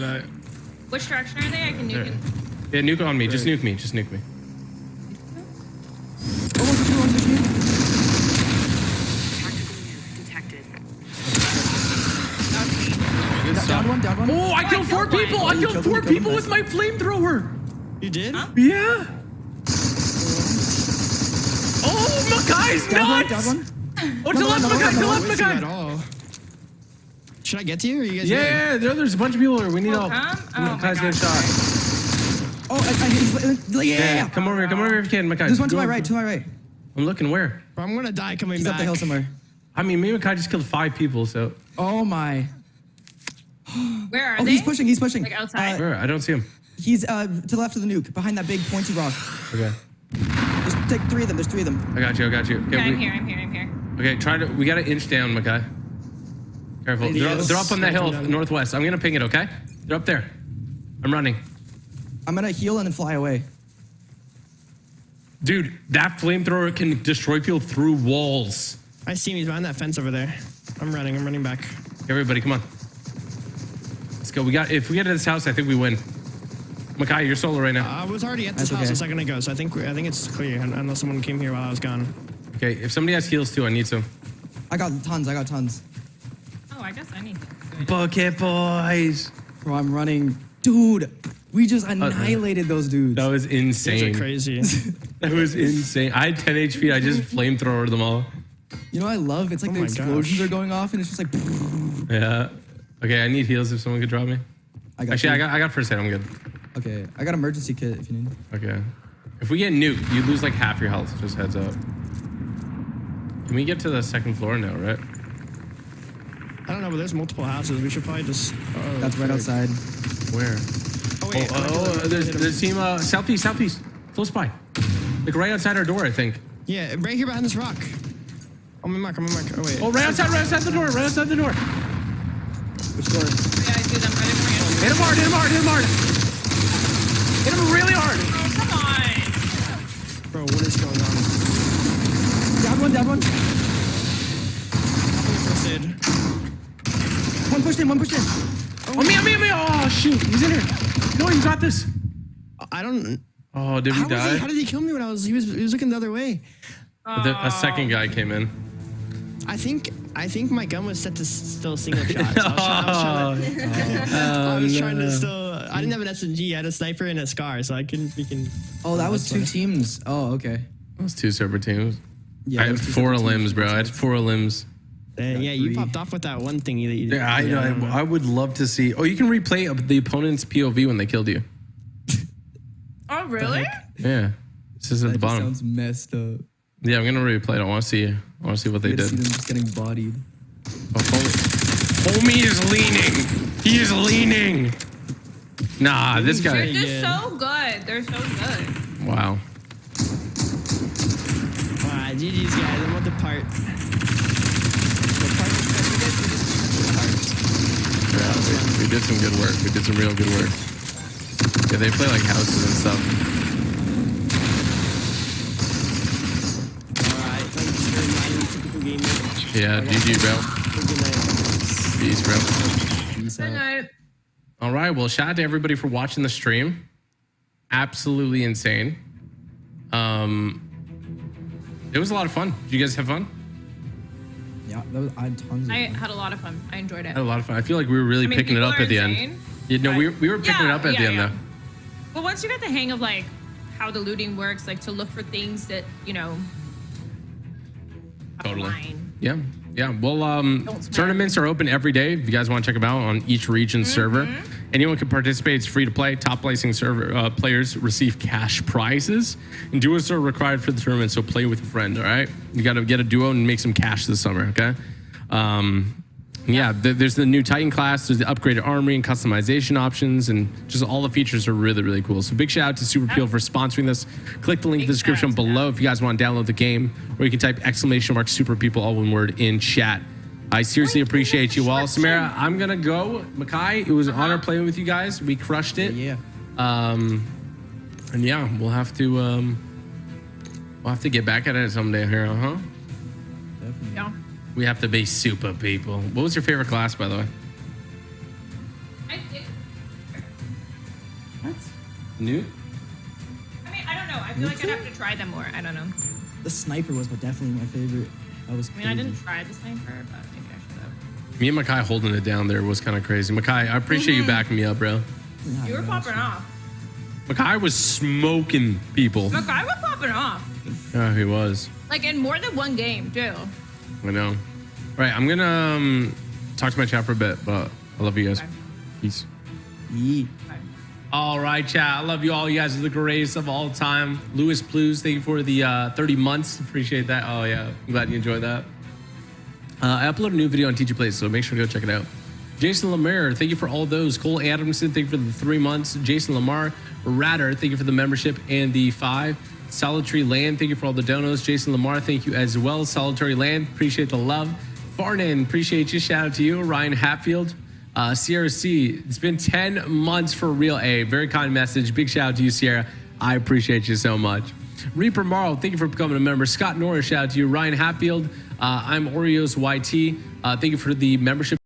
gonna. Which direction are they? I can nuke There. it. Yeah, nuke on me. Just nuke me. Just nuke me. Oh, one, two, two, one, two, two. Tactical nuke detected. Good Down one, down one. Oh, I Oh, killed I four people. Oh, I killed killed four them, people killed with my flamethrower. You did? Huh? Yeah. Oh, Makai's Down one, down nuts. one. Oh, to No, left, no, no, Makai, no, to no, left, With you at Makai. All. Should I get to you or are you guys Yeah, good? yeah, there, there's a bunch of people here. We need help. come? Oh, my Makai's getting shot. Oh, I, I, he's, yeah, Yeah, yeah. come over here. Come over here if you can, Makai. There's one to my right, to my right. I'm looking where? Bro, I'm gonna die coming He's back. up the hill somewhere. I mean, me and Makai just killed five people, so. Oh my. Where are Oh, they? he's pushing, he's pushing. Like outside? Uh, Where? I don't see him. he's uh, to the left of the nuke, behind that big pointy rock. Okay. There's like three of them, there's three of them. I got you. I got you. Okay, Okay, I'm here, I'm here, I'm here. Okay, try to. We gotta inch down, Makai. Careful. They're, they're up on that hill northwest. I'm gonna ping it. Okay. They're up there. I'm running. I'm gonna heal and then fly away. Dude, that flamethrower can destroy people through walls. I see him. He's behind that fence over there. I'm running. I'm running back. Everybody, come on. Let's go. We got. If we get to this house, I think we win. Makai, you're solo right now. I was already at this That's house okay. a second ago, so I think I think it's clear. un- Unless someone came here while I was gone. Okay. If somebody has heals too, I need some. I got tons, I got tons. I guess I need to. Bucket boys. Bro, I'm running. Dude, we just annihilated those dudes. That was These are insane. crazy. That was insane. I had 10 HP. I just flamethrowered them all. You know what I love? It's like Oh the explosions gosh. are going off and it's just like. Yeah. Okay, I need heals if someone could drop me. I got Actually, you. I got I got first aid. I'm good. Okay, I got emergency kit if you need. Okay. If we get nuked, you lose like half your health. Just heads up. Can we get to the second floor now, right? I don't know, but there's multiple houses. We should probably just. Oh, That's right outside. Where? Oh Oh, wait. oh, oh, there's there's team uh, southeast, southeast, close by, like right outside our door, I think. Yeah, right here behind this rock. On my mark. On my mark. Oh wait. Oh, right outside, right outside the door, right outside the door. Which door? Yeah, I see them. I didn't bring it. Hit him hard, hit him hard, hit him hard. Hit him really hard. Oh, come on. Bro, what is going on? Down one, down one. First aid. One pushed in, one pushed in. Oh, me, me, me. Oh, shoot, he's in here. No, you got this. I don't. Oh, did How, we was he, die? how did he kill me when I was? He was. He was looking the other way. The- a second guy came in. I think. I think my gun was set to still single shot. So I was trying, I was trying to. Oh, I was oh, trying to still. I didn't have an SMG. I had a sniper and a scar, so I couldn't. We can. Oh, that was two fine. teams. Oh, okay. That was two separate teams. Yeah, I it had four separate teams. limbs, bro. I had four limbs. Uh, yeah, you popped off with that one thing that you did. Yeah, I, I, I would love to see. Oh, you can replay the opponent's POV when they killed you. Oh, really? Yeah, this is at the bottom. sounds messed up. Yeah, I'm gonna replay it. I want to see. I want to see what they did. see them just getting bodied. Oh, homie. homie is leaning. He is leaning. Nah, this guy. They're just so good. They're so good. Wow. Wow, GG's guys. I'm on the part. Yeah, we, we did some good work. We did some real good work. Yeah, they play like houses and stuff. Yeah, GG, bro. Peace, bro. Good night. All right. Well, shout out to everybody for watching the stream. Absolutely insane. Um, it was a lot of fun. Did you guys have fun? Yeah, that was, I had tons of I had a lot of fun. I enjoyed it. I had a lot of fun. I feel like we were really I mean, picking it up at the end. insane, You know, but- we, we were picking it up at the end yeah. though. But once you got the hang of like how the looting works, like to look for things that you know. Totally. Align. Yeah. Yeah. Well, um, tournaments are open every day. If you guys want to check them out on each region server, anyone can participate. It's free to play. Top placing server uh, players receive cash prizes, and duos are required for the tournament. So play with a friend. All right. You got to get a duo and make some cash this summer. Okay. Um, yeah, th- there's the new Titan class. There's the upgraded armory and customization options, and just all the features are really, really cool. So big shout out to Super People for sponsoring this. Click the link in the Big shout out description below if you guys want to download the game, or you can type exclamation mark Super People all one word in chat. I seriously appreciate you all, Samara. I'm gonna go, Makai. It was an honor playing with you guys. We crushed it. Yeah. Um, and yeah, we'll have to um, we'll have to get back at it someday here, huh? Definitely. Yeah. We have to be super people. What was your favorite class, by the way? I think What? New? I mean, I don't know. I feel like I'd have to try them more. I don't know. The sniper was definitely my favorite. That was I mean, I didn't try the sniper, but maybe I should have. Me and Makai holding it down there was kind of crazy. Makai, I appreciate you backing me up, bro. Nah, You were no, popping off. Makai was smoking people. Look, I was popping off. Yeah, he was. Like in more than one game, too. I know. All right, I'm gonna um, talk to my chat for a bit, but I love you guys. Okay. Peace. Yeet. All right, chat. I love you all. You guys are the greatest of all time. Louis Plews, thank you for the uh, 30 months. Appreciate that. Oh, yeah. I'm glad you enjoyed that. Uh, I upload a new video on Teacher Plays, so make sure to go check it out. Jason Lemire, thank you for all those. Cole Adamson, thank you for the three months. Jason Lamar, Ratter, thank you for the membership and the five. Solitary Land, thank you for all the donos. Jason Lamar, thank you as well. Solitary Land, appreciate the love. Farnan, appreciate you. Shout out to you. Ryan Hatfield, uh, Sierra C, it's been 10 months for real. A very kind message. Big shout out to you, Sierra. I appreciate you so much. Reaper Marl, thank you for becoming a member. Scott Norris, shout out to you. Ryan Hatfield, uh, I'm Oreos YT. Uh, thank you for the membership.